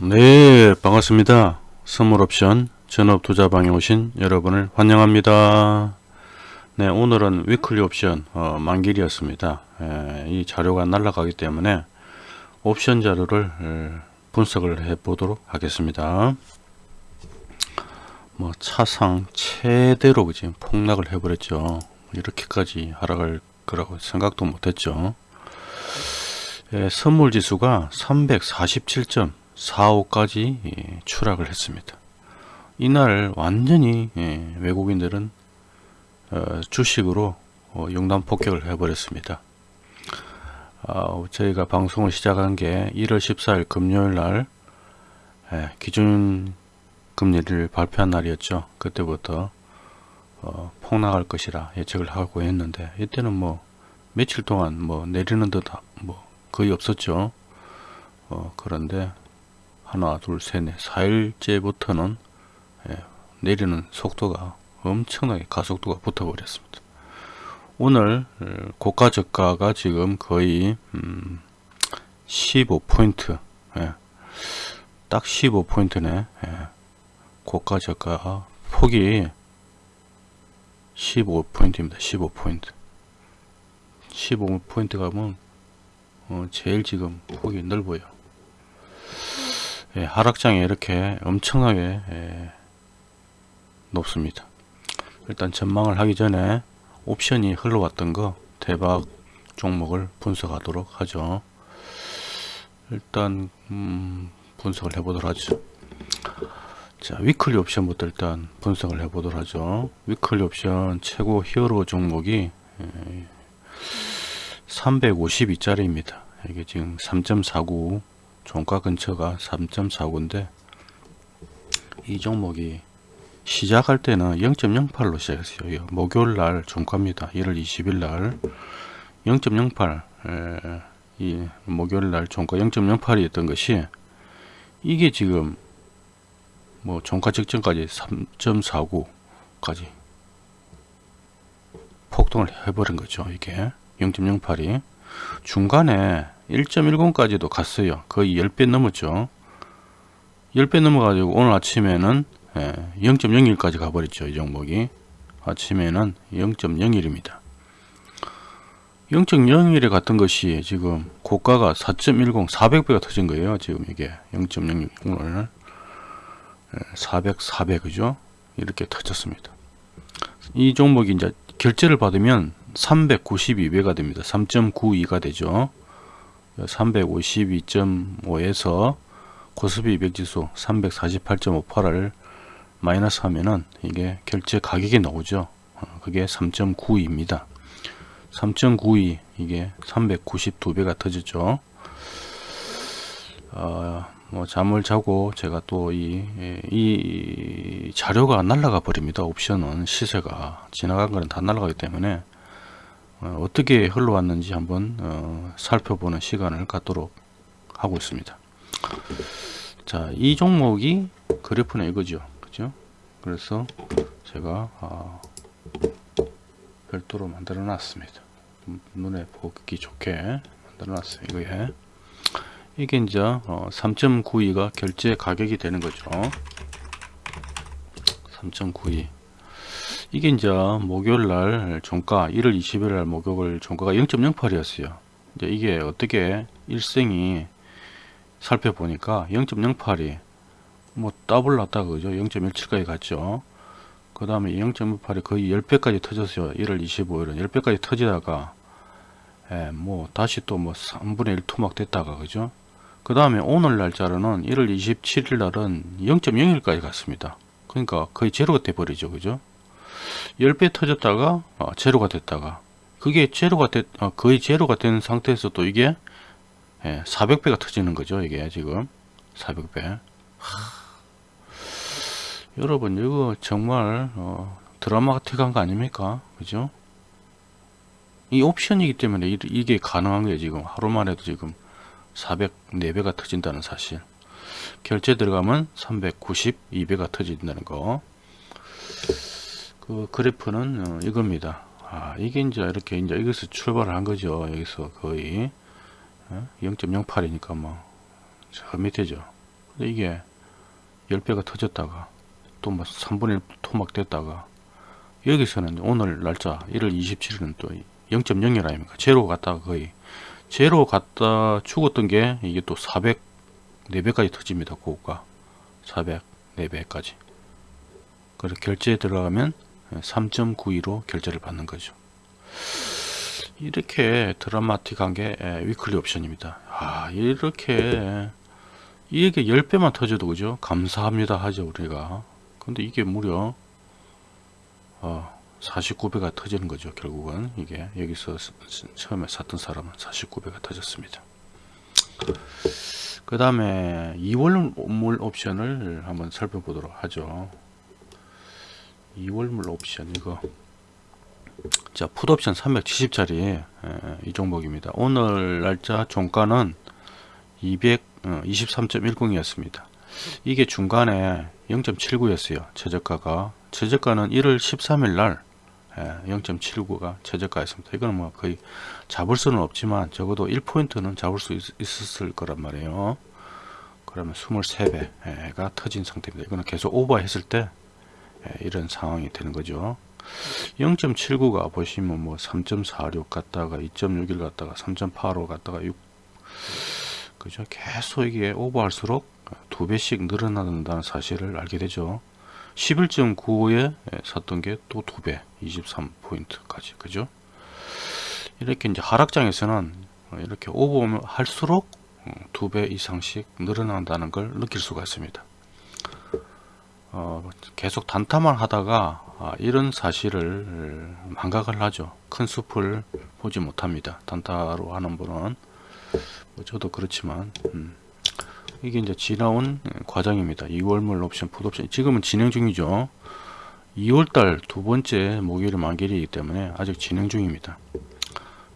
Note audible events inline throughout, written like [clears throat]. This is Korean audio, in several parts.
네 반갑습니다. 선물옵션 전업투자방에 오신 여러분을 환영합니다. 네 오늘은 위클리 옵션 어, 만길이었습니다. 에, 이 자료가 날라가기 때문에 옵션 자료를 에, 분석을 해 보도록 하겠습니다. 뭐 차상 최대로 지금 폭락을 해 버렸죠. 이렇게까지 하락할 거라고 생각도 못했죠. 예, 선물 지수가 347.45까지 예, 추락을 했습니다. 이날 완전히 예, 외국인들은 어, 주식으로 어, 용단 폭격을 해버렸습니다. 어, 저희가 방송을 시작한 게 1월 14일 금요일 날 예, 기준 금리를 발표한 날이었죠. 그때부터 어, 폭락할 것이라 예측을 하고 했는데 이때는 뭐 며칠 동안 뭐 내리는 듯 뭐 거의 없었죠. 어, 그런데 하나 둘셋넷 4일째부터는 예, 내리는 속도가 엄청나게 가속도가 붙어 버렸습니다. 오늘 어, 고가 저가가 지금 거의 음, 15포인트 예, 딱 15포인트네 예, 고가 저가 폭이 15포인트입니다. 15포인트 15포인트 가면 어, 제일 지금 폭이 넓어요. 예, 하락장이 이렇게 엄청나게 예, 높습니다. 일단 전망을 하기 전에 옵션이 흘러왔던 거 대박 종목을 분석하도록 하죠. 일단 음, 분석을 해보도록 하죠. 자 weekly 옵션부터 일단 분석을 해보도록 하죠. weekly 옵션 최고 히어로 종목이 예, 352짜리입니다. 이게 지금 3.49 종가 근처가 3.49인데 이 종목이 시작할 때는 0.08로 시작했어요. 목요일 날 종가입니다. 1월 20일 날 0.08, 에, 이 목요일 날 종가 0.08이었던 것이 이게 지금 뭐 종가 직전까지 3.49까지 폭등을 해버린 거죠. 이게 0.08이 중간에 1.10까지도 갔어요. 거의 10배 넘었죠. 10배 넘어가지고 오늘 아침에는 0.01까지 예, 가버렸죠. 이 종목이. 아침에는 0.01입니다. 0.01에 갔던 것이 지금 고가가 4.10, 400배가 터진 거예요. 지금 이게 0.01 오늘 400, 400 그죠? 이렇게 터졌습니다. 이 종목이 이제 결제를 받으면 392배가 됩니다. 3.92가 되죠. 352.5에서 고스피 200 지수 348.58을 마이너스 하면은 이게 결제 가격이 나오죠. 어, 그게 3.92입니다. 3.92 이게 392배가 터졌죠. 어, 뭐 잠을 자고 제가 또이 이 자료가 날라가 버립니다. 옵션은 시세가 지나간 거는 다 날라가기 때문에 어, 떻게 흘러왔는지 한번 어, 살펴보는 시간을 갖도록 하고 있습니다. 자, 이 종목이 그래프는 이거죠. 그죠? 그래서 제가 아, 별도로 만들어 놨습니다. 눈에 보기 좋게 만들어 놨어요. 이거에. 이게 이제 어, 3.92가 결제 가격이 되는 거죠. 3.92 이게 이제 목요일 날 종가 1월 20일 날 목요일 종가가 0.08이었어요. 이제 이게 어떻게 일생이 살펴보니까 0.08이 뭐 더블 났다 그죠? 0.17까지 갔죠. 그 다음에 0.18이 거의 10배까지 터졌어요. 1월 25일은 10배까지 터지다가 예, 뭐 다시 또 뭐 3분의 1 토막 됐다가 그죠? 그 다음에 오늘 날짜로는 1월 27일 날은 0.01까지 갔습니다. 그러니까 거의 제로가 돼버리죠. 그죠? 10배 터졌다가 어, 제로가 됐다가 그게 제로가 됐, 어, 거의 제로가 된 상태에서 또 이게 예, 400배가 터지는 거죠. 이게 지금 400배. 여러분 이거 정말 어, 드라마틱한 거 아닙니까? 그죠? 이 옵션이기 때문에 이, 이게 가능한 거예요. 지금 하루만 해도 지금 404배가 터진다는 사실 결제 들어가면 392배가 터진다는 거 그 그래프는 어, 이겁니다. 아 이게 이제 이렇게 이제 여기서 출발을 한 거죠. 여기서 거의. 어? 0.08이니까 뭐 저 밑에죠. 근데 이게 10배가 터졌다가 또 뭐 3분의 1 토막 됐다가 여기서는 오늘 날짜 1월 27일은 또 0.01 아닙니까? 제로 갔다가 거의. 제로 갔다 죽었던 게 이게 또 400 4배까지 터집니다 고가. 400 4배까지. 그래서 결제에 들어가면 3.92로 결제를 받는 거죠. 이렇게 드라마틱한 게 예, 위클리 옵션입니다. 아 이렇게 이게 10배만 터져도 그죠? 감사합니다 하죠 우리가. 근데 이게 무려 어, 49배가 터지는 거죠 결국은. 이게 여기서 처음에 샀던 사람은 49배가 터졌습니다. 그 다음에 2월 물 옵션을 한번 살펴보도록 하죠 2월물 옵션 이거. 자 풋옵션 370짜리. 이 종목입니다. 오늘 날짜 종가는 200 어, 23.10 이었습니다. 이게 중간에 0.79 였어요 최저가가. 최저가는 1월 13일 날 0.79가 최저가였습니다. 이거는 뭐 거의 잡을 수는 없지만 적어도 1포인트는 잡을 수 있, 있었을 거란 말이에요. 그러면 23배가 터진 상태입니다. 이거는 계속 오버했을 때 예, 이런 상황이 되는 거죠. 0.79가 보시면 뭐 3.46 갔다가 2.61 갔다가 3.85 갔다가 6 그죠? 계속 이게 오버할수록 두 배씩 늘어난다는 사실을 알게 되죠. 11.95에 샀던 게 또 두 배 23포인트까지 그죠? 이렇게 이제 하락장에서는 이렇게 오버할수록 두 배 이상씩 늘어난다는 걸 느낄 수가 있습니다 어, 계속 단타만 하다가 아, 이런 사실을 망각을 하죠. 큰 숲을 보지 못합니다. 단타로 하는 분은 뭐 저도 그렇지만 음, 이게 이제 지나온 과정입니다. 2월물 옵션, 풋옵션 지금은 진행 중이죠. 2월달 두 번째 목요일 만기이기 때문에 아직 진행 중입니다.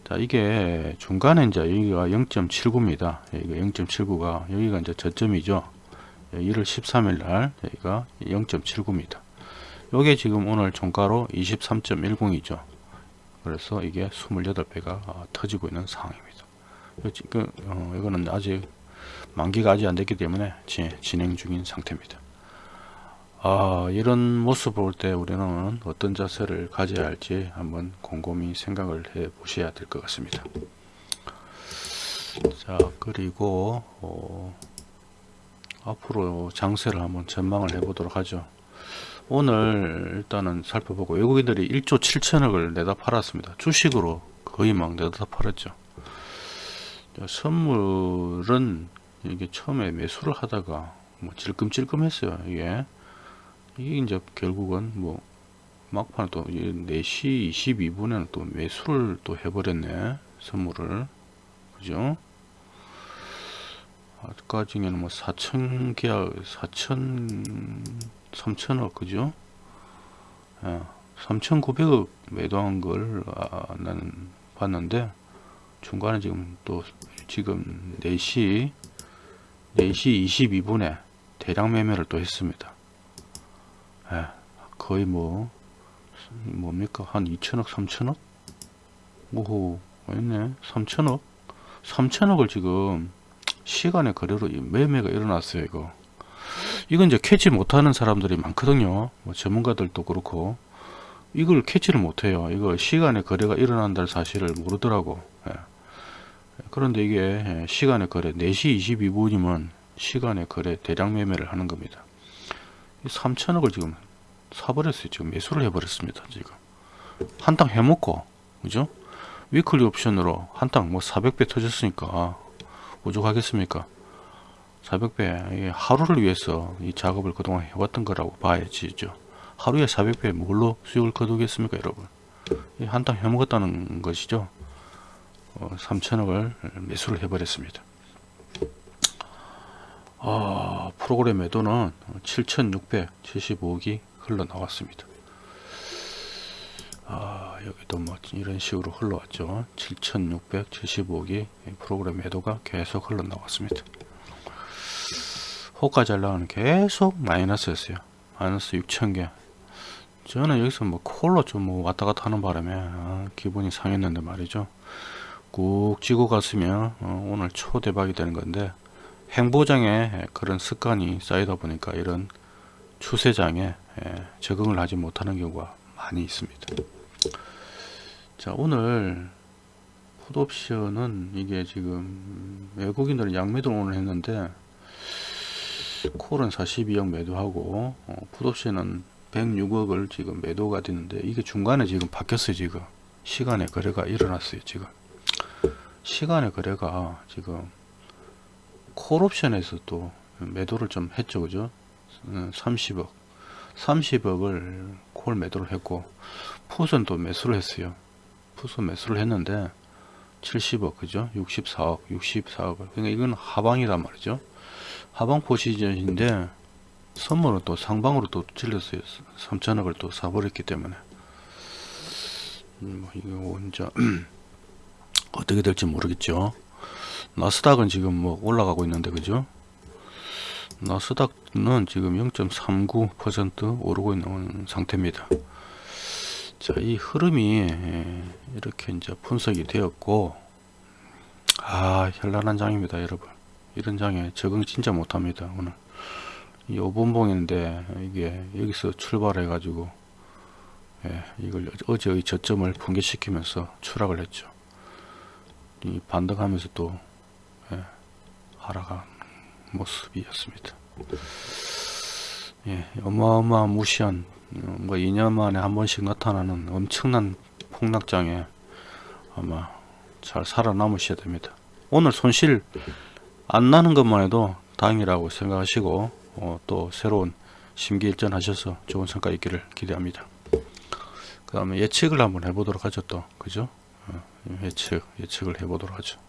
자 이게 중간에 이제 여기가 0.79입니다. 여기가 0.79가 여기가 이제 저점이죠. 1월 13일 날 여기가 0.79입니다. 요게 지금 오늘 종가로 23.10이죠. 그래서 이게 28배가 터지고 있는 상황입니다. 지금 어, 이거는 아직 만기가 아직 안 됐기 때문에 지, 진행 중인 상태입니다. 아, 이런 모습을 볼때 우리는 어떤 자세를 가져야 할지 한번 곰곰이 생각을 해 보셔야 될 것 같습니다. 자, 그리고 어, 앞으로 장세를 한번 전망을 해 보도록 하죠. 오늘 일단은 살펴보고 외국인들이 1조 7천억을 내다 팔았습니다. 주식으로 거의 막 내다 팔았죠. 선물은 이게 처음에 매수를 하다가 뭐 찔끔찔끔 했어요. 이게 이게 이제 결국은 뭐 막판 또 4시 22분에는 또 매수를 또 해버렸네. 선물을. 그죠? 아까 중에는 뭐 4천 계약 4천 3천억 그죠? 예, 3,900억 매도한 걸 아, 나는 봤는데 중간에 지금 또 지금 4시 4시 22분에 대량 매매를 또 했습니다. 예, 거의 뭐 뭡니까 한 2천억 3천억? 오호 있네 3천억 3천억을 지금 시간의 거래로 매매가 일어났어요 이거. 이건 이제 캐치 못하는 사람들이 많거든요. 뭐 전문가들도 그렇고. 이걸 캐치를 못해요. 이거 시간의 거래가 일어난다는 사실을 모르더라고. 예. 그런데 이게 시간의 거래 4시 22분이면 시간의 거래 대량 매매를 하는 겁니다. 3천억을 지금 사버렸어요. 지금 매수를 해버렸습니다 지금. 한탕 해먹고 그죠? 위클리 옵션으로 한탕 뭐 400배 터졌으니까 오죽하겠습니까? 400배 하루를 위해서 이 작업을 그동안 해왔던 거라고 봐야지죠 하루에 400배 뭘로 수익을 거두겠습니까 여러분? 한탕 해먹었다는 것이죠. 어, 3천억을 매수를 해버렸습니다. 아, 프로그램 매도는 7675억이 흘러나왔습니다 아, 여기도 뭐 이런 식으로 흘러왔죠. 7675억이 프로그램 매도가 계속 흘러나왔습니다. 호가 잘 나가는 계속 마이너스였어요. 마이너스 6천개. 저는 여기서 뭐 콜로 좀 뭐 왔다 갔다 하는 바람에 아, 기분이 상했는데 말이죠. 꾹 찌고 갔으면 어, 오늘 초대박이 되는 건데 행보장에 그런 습관이 쌓이다 보니까 이런 추세장에 예, 적응을 하지 못하는 경우가 많이 있습니다. 자 오늘 풋옵션은 이게 지금 외국인들은 양매도 오늘 했는데 콜은 42억 매도하고 어, 풋옵션은 106억을 지금 매도가 됐는데 이게 중간에 지금 바뀌었어요 지금. 시간의 거래가 일어났어요 지금. 시간의 거래가 지금 콜옵션에서 또 매도를 좀 했죠 그죠? 30억. 30억을 콜 매도를 했고 풋은 또 매수를 했어요 풋은 매수를 했는데 70억 그죠? 64억 64억 그러니까 이건 하방이란 말이죠. 하방 포지션인데 선물은 또 상방으로 또 질렀어요. 3천억을 또 사버렸기 때문에. 음, 뭐 이거 이제 [clears throat] 어떻게 될지 모르겠죠. 나스닥은 지금 뭐 올라가고 있는데 그죠? 나스닥은 지금 0.39% 오르고 있는 상태입니다 자, 이 흐름이 예, 이렇게 이제 분석이 되었고, 아, 현란한 장입니다, 여러분. 이런 장에 적응 진짜 못합니다, 오늘. 이 5분봉인데, 이게 여기서 출발해 가지고, 예, 이걸 어제의 저점을 붕괴시키면서 추락을 했죠. 이 반등하면서 또, 예, 하락한 모습이었습니다. 예, 어마어마한 무시한 어, 뭐 2년 만에 한 번씩 나타나는 엄청난 폭락장에 아마 잘 살아남으셔야 됩니다. 오늘 손실 안 나는 것만 해도 다행이라고 생각하시고 어, 또 새로운 심기일전 하셔서 좋은 성과 있기를 기대합니다. 그 다음에 예측을 한번 해보도록 하죠 또. 그죠? 어, 예측 예측을 해보도록 하죠.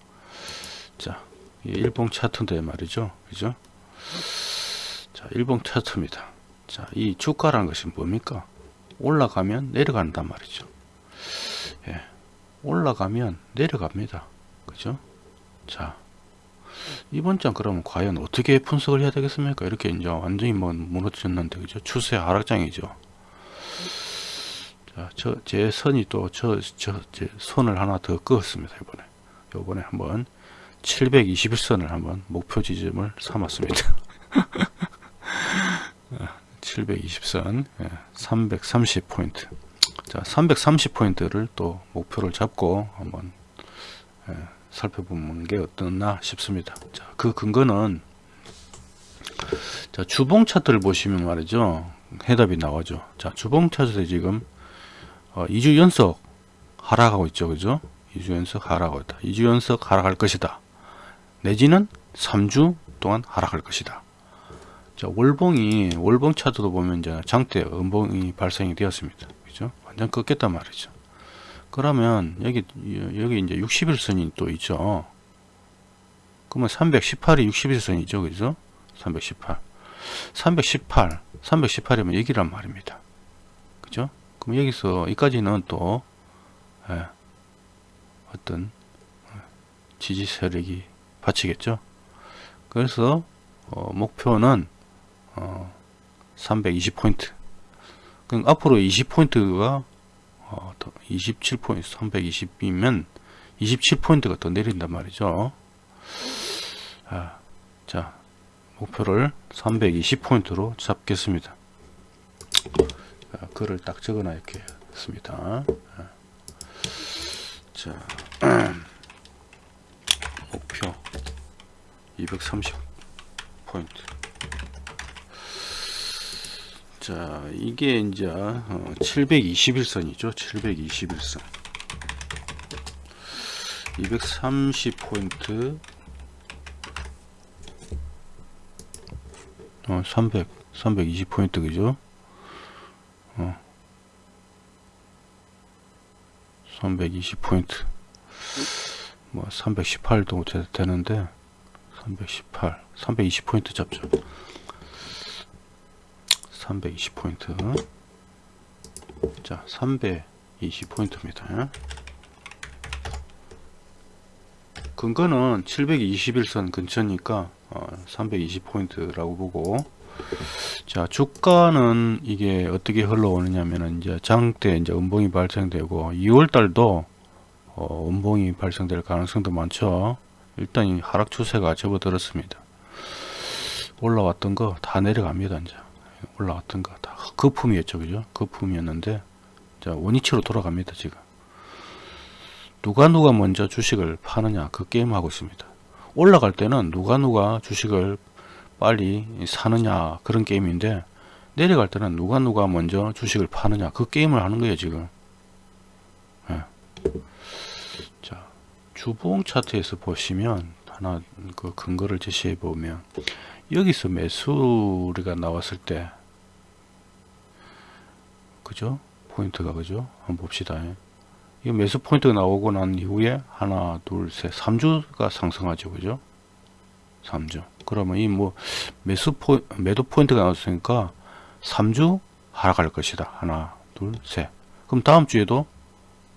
자 일봉 차트인데 말이죠. 그죠 자 일봉 차트입니다 자, 이 주가라는 것이 뭡니까? 올라가면 내려간단 말이죠. 예. 올라가면 내려갑니다. 그죠? 자, 이번 장 그러면 과연 어떻게 분석을 해야 되겠습니까? 이렇게 이제 완전히 뭐 무너졌는데, 그죠? 추세 하락장이죠. 자, 저, 제 선이 또, 저, 저, 제 선을 하나 더 그었습니다. 이번에. 요번에 한번 721선을 한번 목표 지점을 삼았습니다. [laughs] 720선 330포인트. 자 330포인트를 또 목표를 잡고 한번 예, 살펴보는 게 어떻나 싶습니다. 자그 근거는 자 주봉 차트를 보시면 말이죠. 해답이 나오죠. 자 주봉 차트에 지금 어, 2주 연속 하락하고 있죠. 그죠? 2주 연속 하락하고 있다. 2주 연속 하락할 것이다. 내지는 3주 동안 하락할 것이다 자, 월봉이 월봉 차트도 보면 이제 장대 음봉이 발생이 되었습니다. 그죠? 완전 꺾였단 말이죠. 그러면 여기 여기 이제 60일선이 또 있죠. 그러면 318이 60일선이죠. 그죠? 318. 318. 318이면 여기란 말입니다. 그죠? 그럼 여기서 여기까지는 또 예, 어떤 지지 세력이 받치겠죠. 그래서 어, 목표는 어, 320포인트. 그럼 앞으로 20포인트가 어, 27포인트 320이면 27포인트가 더 내린단 말이죠. 아, 자 목표를 320포인트로 잡겠습니다. 자, 글을 딱 적어놔 이렇게 했습니다. 자 [clears throat] 목표 230 포인트 자 이게 이제 어, 721선이죠. 721선. 230포인트. 어, 300 320포인트 그죠? 어, 320포인트. 뭐 318도 되는데 318 320포인트 잡죠 320포인트. 자 320포인트입니다. 근거는 721선 근처니까 어, 320포인트라고 보고. 자 주가는 이게 어떻게 흘러오느냐 면은 이제 장대 이제 음봉이 발생되고 2월달도 어, 음봉이 발생될 가능성도 많죠. 일단 이 하락 추세가 접어들었습니다. 올라왔던 거 다 내려갑니다 이제 올라왔던 거 다 거품이었죠 그죠? 거품이었는데 자 원위치로 돌아갑니다 지금. 누가 누가 먼저 주식을 파느냐 그 게임 하고 있습니다. 올라갈 때는 누가 누가 주식을 빨리 사느냐 그런 게임인데 내려갈 때는 누가 누가 먼저 주식을 파느냐 그 게임을 하는 거예요 지금. 예. 자 주봉 차트에서 보시면 하나 그 근거를 제시해 보면 여기서 매수리가 나왔을 때 그죠? 포인트가 그죠? 한번 봅시다. 이 매수 포인트가 나오고 난 이후에 하나 둘 셋 3주가 상승하죠 그죠? 3주. 그러면 이 뭐 매수 포 매도 포인트가 나왔으니까 3주 하락할 것이다. 하나 둘 셋. 그럼 다음 주에도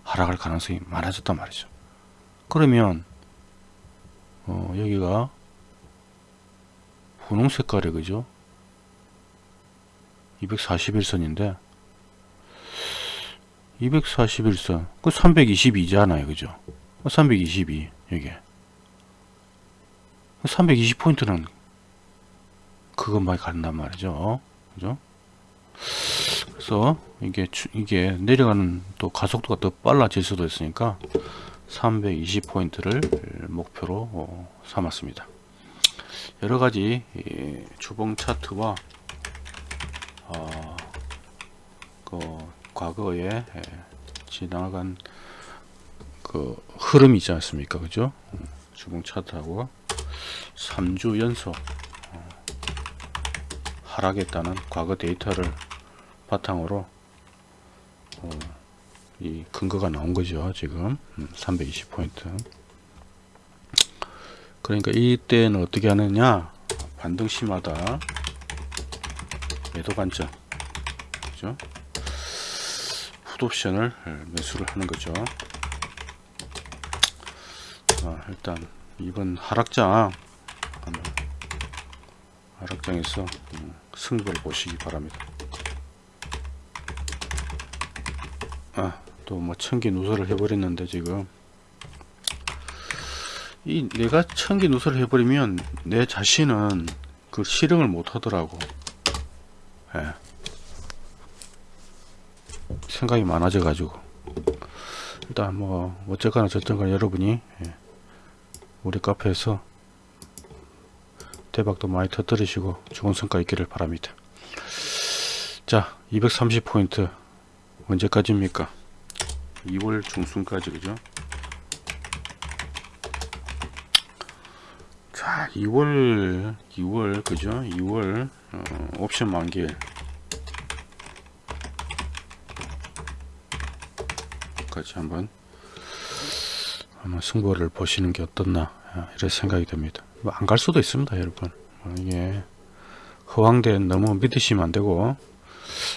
하락할 가능성이 많아졌단 말이죠. 그러면 어, 여기가 분홍 색깔이 그죠? 241선인데. 241선. 그 322잖아요 그죠? 322 여기. 320포인트는 그것만 간단 말이죠 그죠? 그래서 이게 주- 이게 내려가는 또 가속도가 더 빨라질 수도 있으니까 320포인트를 목표로 어, 삼았습니다 여러 가지 이 주봉 차트와 어, 그 과거에 에, 지나간 그 흐름이 있지 않습니까? 그죠? 음, 주봉 차트하고 3주 연속 어, 하락했다는 과거 데이터를 바탕으로 어, 이 근거가 나온 거죠 지금. 320포인트 그러니까 이때는 어떻게 하느냐? 반등 시마다. 매도 관점. 그죠? 풋옵션을 매수를 하는 거죠. 자, 일단 이번 하락장 하락장에서 음, 승부를 보시기 바랍니다. 아 또 뭐 천기 누설을 해버렸는데 지금 이 내가 천기 누설을 해버리면 내 자신은 그 실행을 못 하더라고. 예. 생각이 많아져 가지고. 일단 뭐 어쨌거나 저쨌거나 여러분이 예, 우리 카페에서 대박도 많이 터뜨리시고 좋은 성과 있기를 바랍니다. 자 230포인트 언제까지입니까? 2월 중순까지 그죠 자 2월 2월 그죠? 2월 어, 옵션 만기일 까지 한번 한번 승부를 보시는 게 어떻나 아, 이런 생각이 듭니다. 안갈 수도 있습니다 여러분. 어, 이게 허황대 너무 믿으시면 안 되고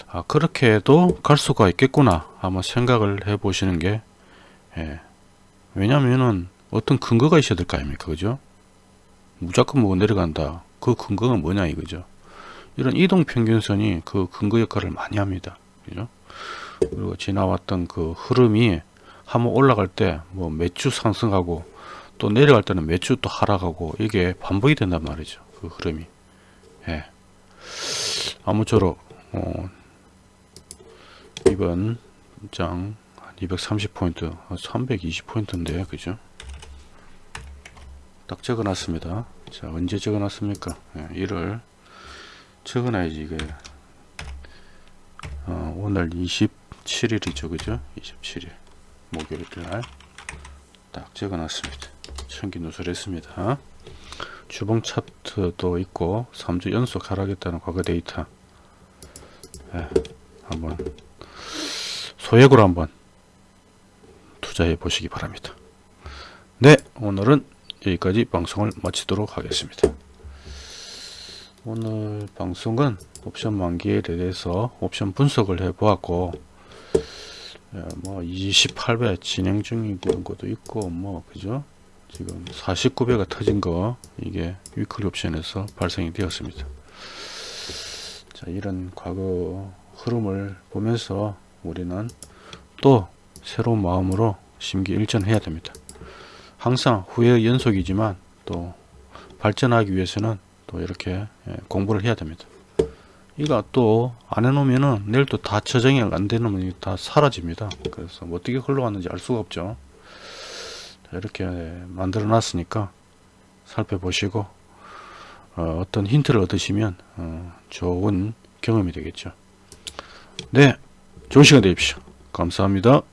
아 그렇게 해도 갈 수가 있겠구나 한번 생각을 해 보시는 게 예. 왜냐면은 어떤 근거가 있어야 될 거 아닙니까 그죠 무조건 뭐 내려간다. 그 근거가 뭐냐 이거죠. 이런 이동 평균선이 그 근거 역할을 많이 합니다. 그죠? 그리고 지나왔던 그 흐름이 한번 올라갈 때뭐 매주 상승하고 또 내려갈 때는 매주 또 하락하고 이게 반복이 된단 말이죠. 그 흐름이. 예. 아무쪼록 어, 이번 장 230포인트 320포인트인데 그죠 딱 적어 놨습니다. 자 언제 적어 놨습니까? 예, 1월. 적어 놔야지 이게. 어, 오늘 27일이죠 그죠? 27일. 목요일 날 딱 적어 놨습니다. 천기 누설했습니다. 주봉 차트도 있고 3주 연속 하락했다는 과거 데이터. 예, 한번 소액으로 한번 투자해 보시기 바랍니다. 네 오늘은 여기까지 방송을 마치도록 하겠습니다. 오늘 방송은 옵션 만기에 대해서 옵션 분석을 해 보았고 예, 뭐 28배 진행 중인 것도 있고 뭐 그죠? 지금 49배가 터진 거 이게 위클리 옵션에서 발생이 되었습니다. 자 이런 과거 흐름을 보면서 우리는 또 새로운 마음으로 심기 일전해야 됩니다 항상 후회 연속이지만 또 발전하기 위해서는 또 이렇게 예, 공부를 해야 됩니다. 이거 또 안 해놓으면은 내일 또 다 저장이 안 되면 다 사라집니다. 그래서 뭐 어떻게 흘러갔는지 알 수가 없죠. 자, 이렇게 만들어 놨으니까 살펴보시고 어, 떤 힌트를 얻으시면 어, 좋은 경험이 되겠죠. 네, 좋은 시간 되십시오. 감사합니다.